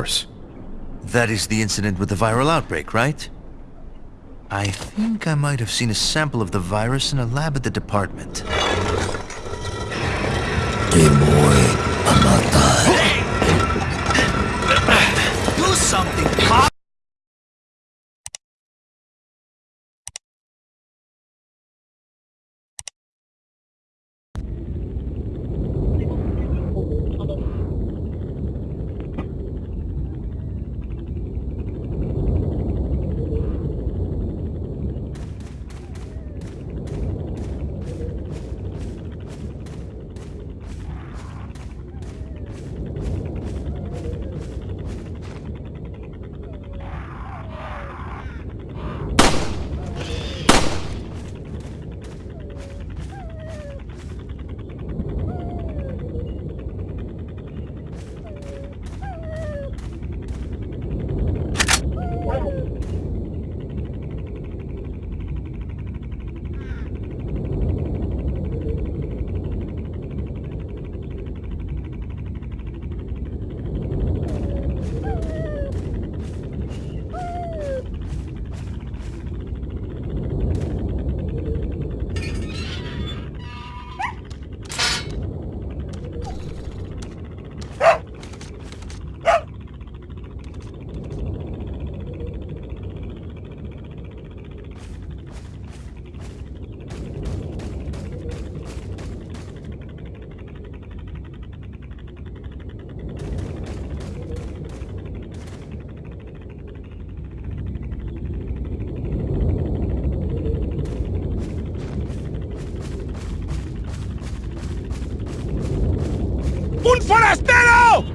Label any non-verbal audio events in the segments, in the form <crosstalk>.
course. That is the incident with the viral outbreak, right? I think I might have seen a sample of the virus in a lab at the department. Do forastero!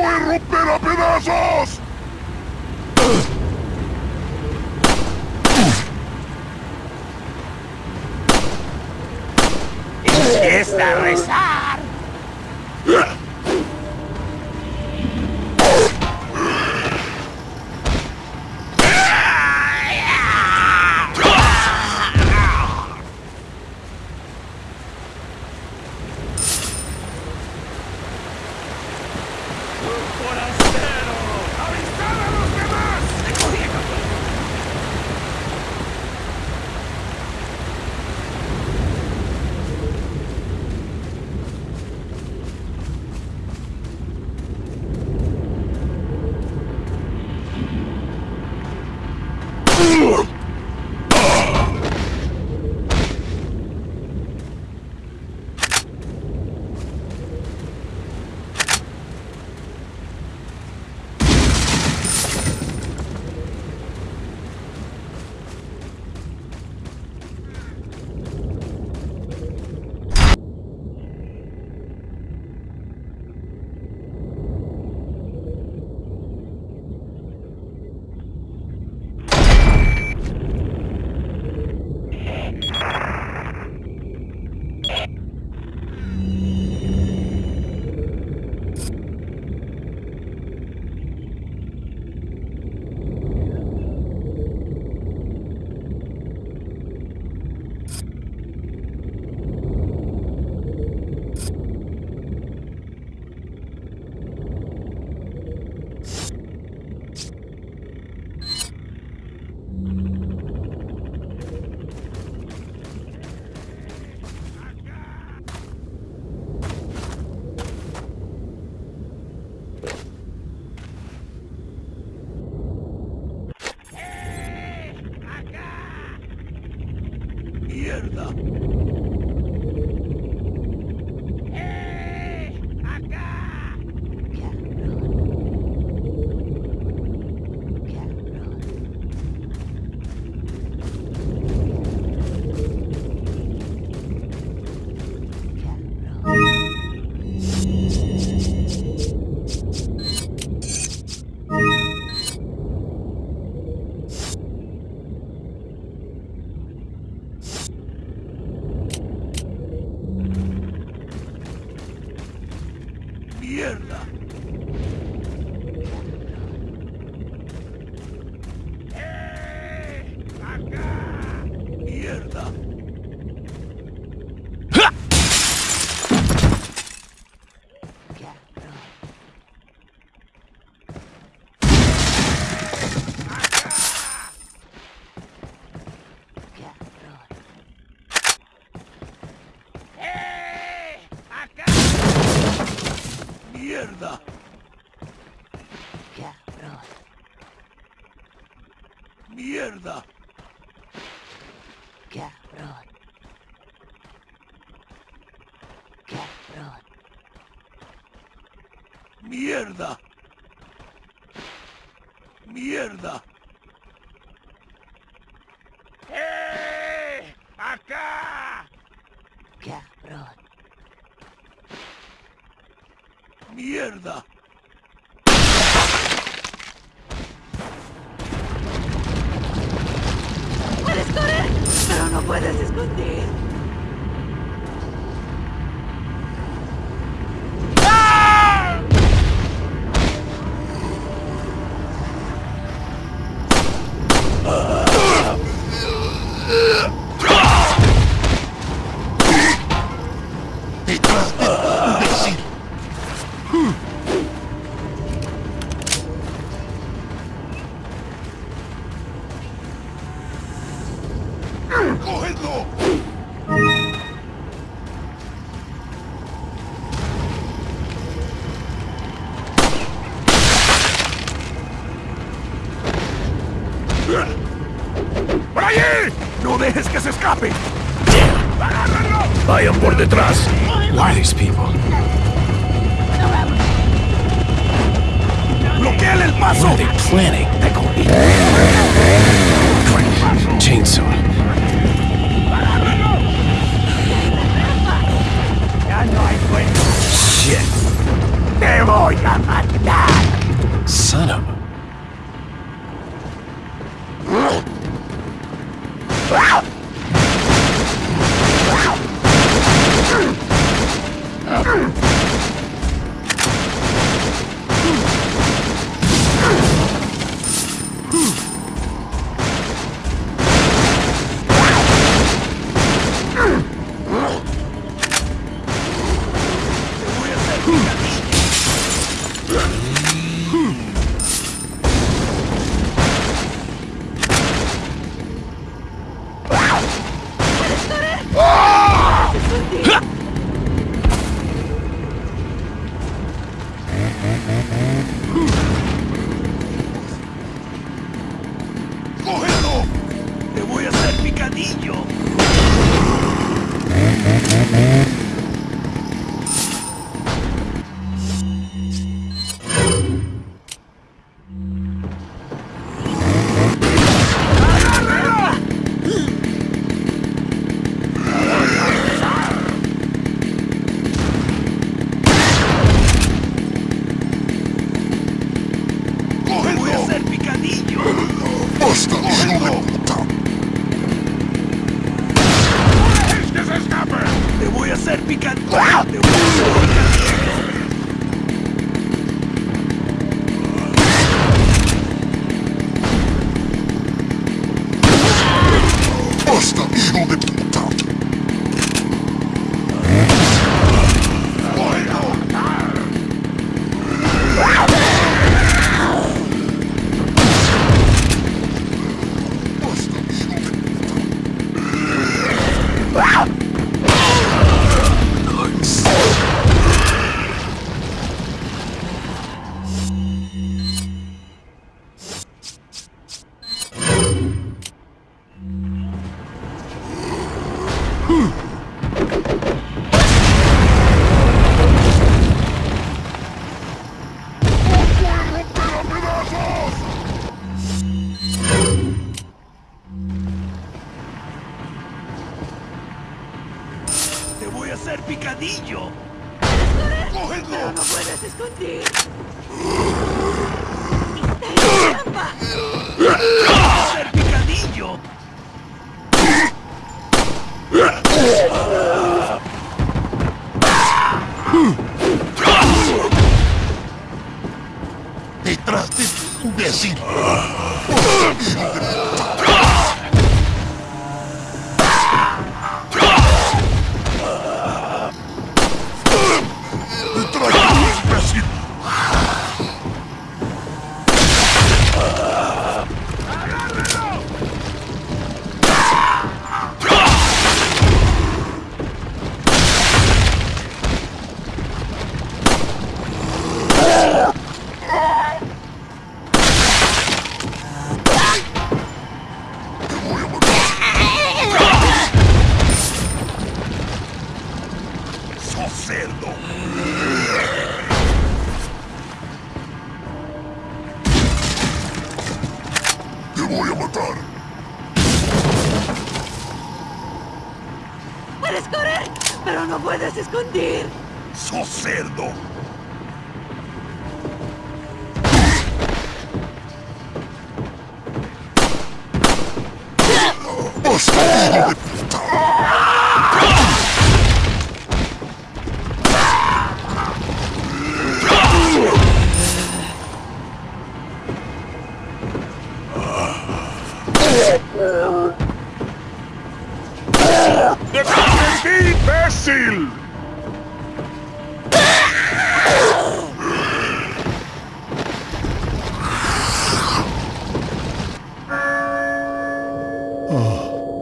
A romper a pedazos! ¡Empieza a rezar! Puedes esconder. Planning? Thank. ¡Sos cerdo! Te voy a matar. ¡Puedes correr! Pero no puedes esconder. ¡Sos cerdo!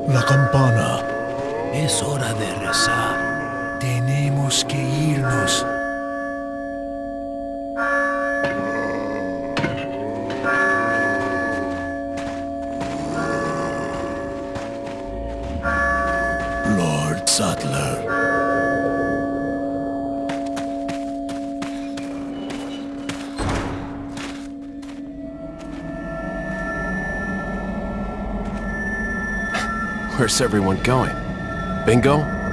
La campana. Es hora de rezar. Tenemos que irnos. Where's everyone going? Bingo?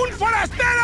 ¡Un forastero!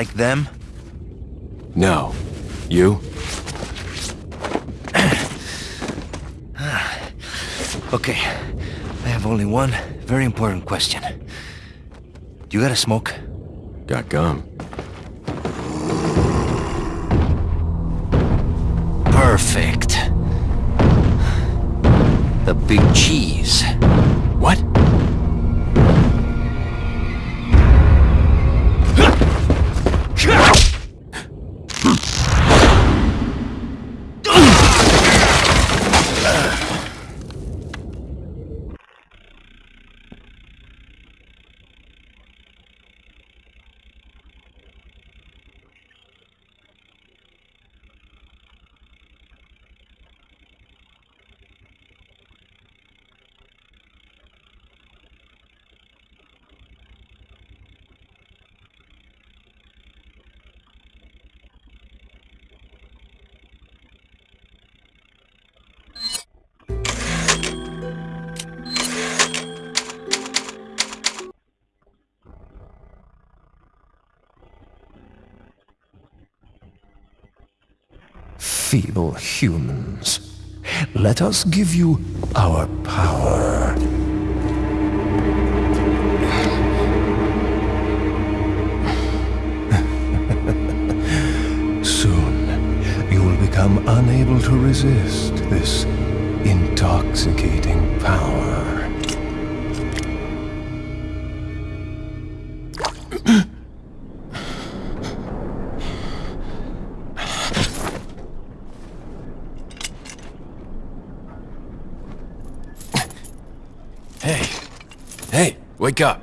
Like them? No. You? <sighs> Okay, I have only one very important question. You got a smoke? Got gum. Perfect. The big cheese. Feeble humans, let us give you our power. <laughs> Soon, you will become unable to resist this intoxicating power. Wake up.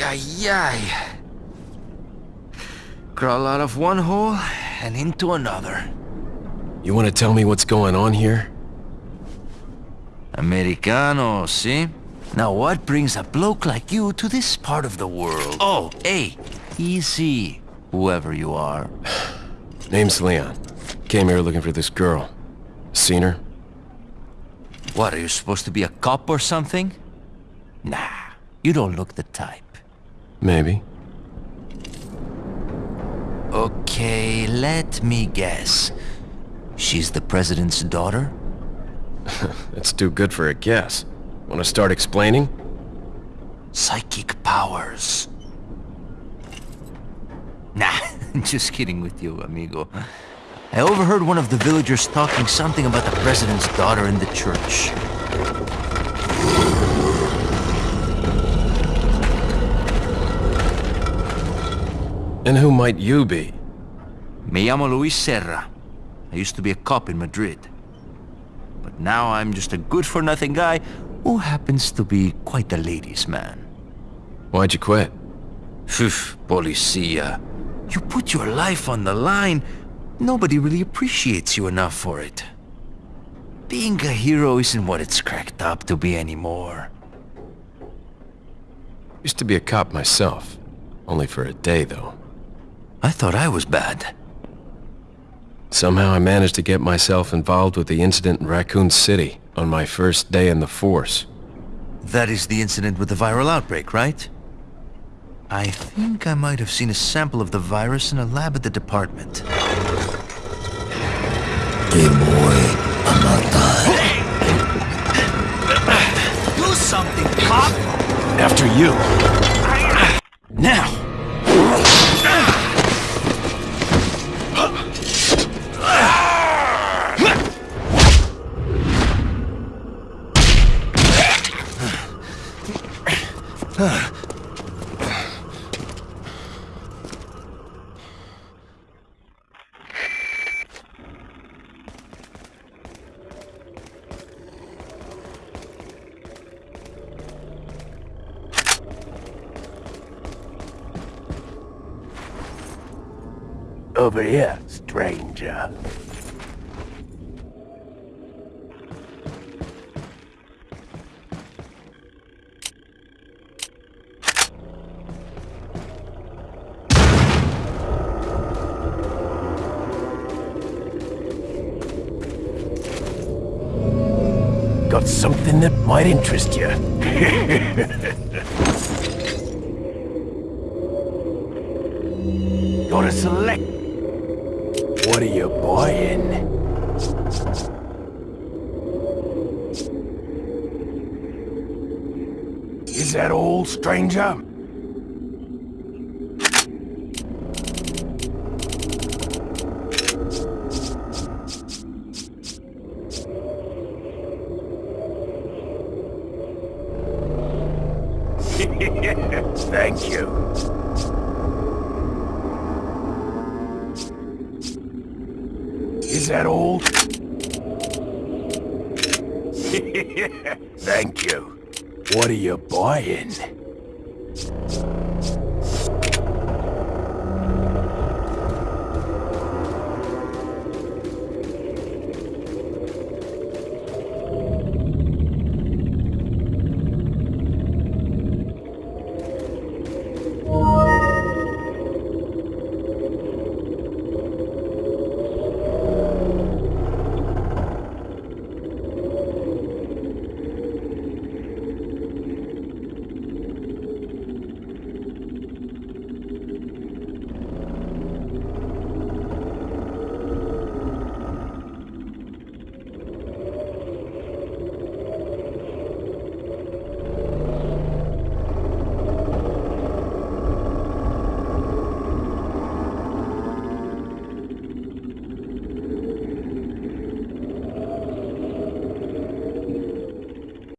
Ay. Crawl out of one hole and into another. You want to tell me what's going on here? Americano, see? Now what brings a bloke like you to this part of the world? Oh, hey, easy, whoever you are. <sighs> Name's Leon. Came here looking for this girl. Seen her? What, are you supposed to be a cop or something? Nah, you don't look the type. Maybe. Okay, let me guess. She's the president's daughter? <laughs> That's too good for a guess. Want to start explaining? Psychic powers. Nah, <laughs> just kidding with you, amigo. I overheard one of the villagers talking something about the president's daughter in the church. And who might you be? Me llamo Luis Sera. I used to be a cop in Madrid. But now I'm just a good-for-nothing guy who happens to be quite a ladies' man. Why'd you quit? Phew, policia. You put your life on the line. Nobody really appreciates you enough for it. Being a hero isn't what it's cracked up to be anymore. Used to be a cop myself. Only for a day, though. I thought I was bad. Somehow I managed to get myself involved with the incident in Raccoon City on my first day in the force. That is the incident with the viral outbreak, right? I think I might have seen a sample of the virus in a lab at the department. Hey boy, I'm not dying. Do something, cop! After you! Got something that might interest you. <laughs> Gotta select. What are you buying? Is that all, stranger?